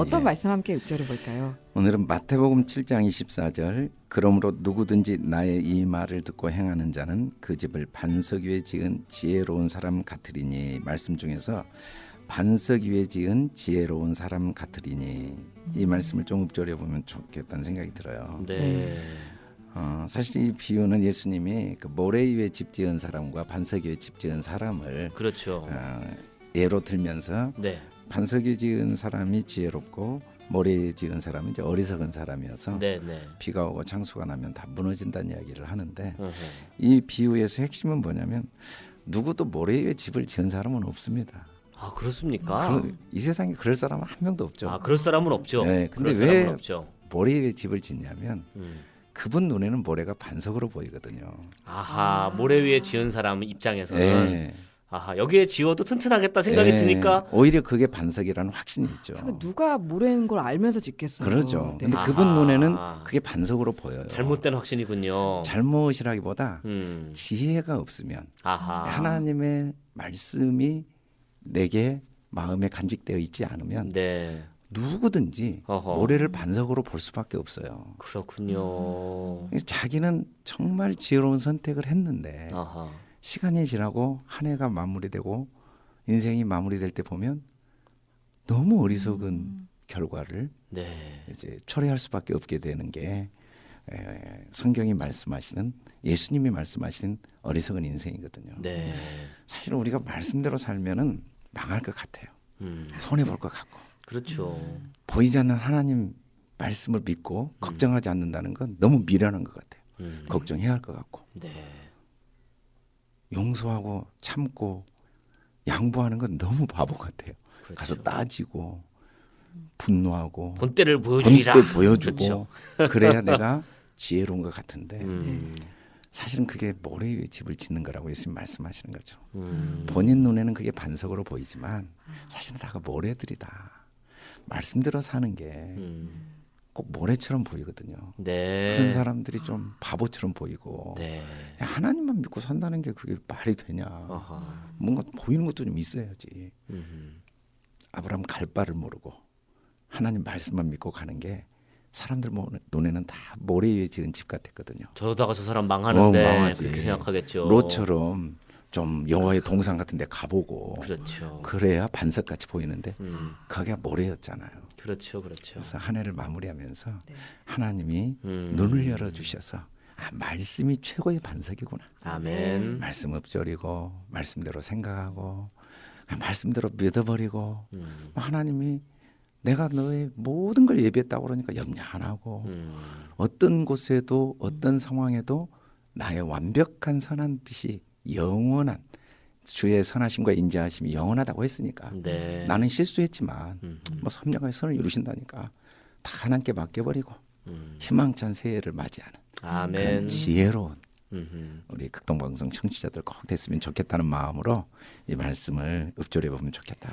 어떤 예. 말씀 함께 읊조려 볼까요? 오늘은 마태복음 7장 24절 그러므로 누구든지 나의 이 말을 듣고 행하는 자는 그 집을 반석 위에 지은 지혜로운 사람 같으리니 말씀 중에서 반석 위에 지은 지혜로운 사람 같으리니 이 말씀을 좀 읊조려 보면 좋겠다는 생각이 들어요. 네. 어, 사실 이 비유는 예수님이 그 모래 위에 집 지은 사람과 반석 위에 집 지은 사람을 그렇죠. 어, 예로 들면서 네. 반석 위에 지은 사람이 지혜롭고 모래 위에 지은 사람은 이제 어리석은 사람이어서 네, 네. 비가 오고 창수가 나면 다 무너진다는 이야기를 하는데 어허. 이 비유에서 핵심은 뭐냐면 누구도 모래 위에 집을 지은 사람은 없습니다. 아, 그렇습니까? 그런- 이 세상에 그럴 사람은 한 명도 없죠. 아, 그럴 사람은 없죠. 네, 근데 왜- 없죠. 모래 위에 집을 짓냐면 음. 그분 눈에는 모래가 반석으로 보이거든요. 아하, 모래 위에 지은 사람 입장에서는 예. 아하, 여기에 지어도 튼튼하겠다 생각이 예. 드니까 오히려 그게 반석이라는 확신이 있죠. 그 누가 모래인 걸 알면서 짓겠어요. 그러죠. 네. 근데 아하. 그분 눈에는 그게 반석으로 보여요. 잘못된 확신이군요. 잘못이라기보다 음. 지혜가 없으면 아하. 하나님의 말씀이 내게 마음에 간직되어 있지 않으면 네. 누구든지 어허. 모래를 반석으로 볼 수밖에 없어요. 그렇군요. 자기는 정말 지혜로운 선택을 했는데 아하. 시간이 지나고 한 해가 마무리되고 인생이 마무리될 때 보면 너무 어리석은 결과를 네. 이제 초래할 수밖에 없게 되는 게 에, 성경이 말씀하시는 예수님이 말씀하시는 어리석은 인생이거든요. 네. 사실은 우리가 말씀대로 살면은 망할 것 같아요. 음. 손해 볼 것 같고 그렇죠. 보이지 않는 하나님 말씀을 믿고 걱정하지 않는다는 건 너무 미련한 것 같아요. 음. 걱정해야 할 것 같고 네. 용서하고 참고 양보하는 건 너무 바보 같아요. 그렇죠. 가서 따지고 분노하고 본때를 보여주리라. 본때 보여주고 그렇죠. 그래야 내가 지혜로운 것 같은데 음. 사실은 그게 모래 위에 집을 짓는 거라고 예수님 말씀하시는 거죠. 음. 본인 눈에는 그게 반석으로 보이지만 사실은 다가 모래들이다. 말씀대로 사는 게 꼭 음. 모래처럼 보이거든요. 네. 그런 사람들이 좀 바보처럼 보이고 네. 야, 하나님만 믿고 산다는 게 그게 말이 되냐? 아하. 뭔가 보이는 것도 좀 있어야지. 음. 아브라함 갈 바를 모르고 하나님 말씀만 믿고 가는 게 사람들 모- 눈에는 다 모래 위에 지은 집 같았거든요. 저러다가 저 사람 망하는데 어, 망하지. 그렇게 생각하겠죠. 롯처럼 좀 여호와의 동산 같은 데 가보고 그렇죠. 그래야 반석같이 보이는데 음. 거기가 모래였잖아요. 그렇죠. 그렇죠. 그래서 한 해를 마무리하면서 네. 하나님이 음. 눈을 열어 주셔서 아, 말씀이 최고의 반석이구나. 아멘. 말씀 엎조리고 말씀대로 생각하고 말씀대로 믿어버리고 음. 하나님이 내가 너의 모든 걸 예비했다고 그러니까 염려 안 하고 음. 어떤 곳에도 어떤 상황에도 나의 완벽한 선한 뜻이 영원한 주의 선하심과 인자하심이 영원하다고 했으니까 네. 나는 실수했지만 음. 뭐 섭령의 선을 이루신다니까 다 하나님께 맡겨버리고 음. 희망찬 새해를 맞이하는 그런 아멘. 지혜로운 음흠. 우리 극동방송 청취자들 꼭 됐으면 좋겠다는 마음으로 이 말씀을 읊조려 보면 좋겠다.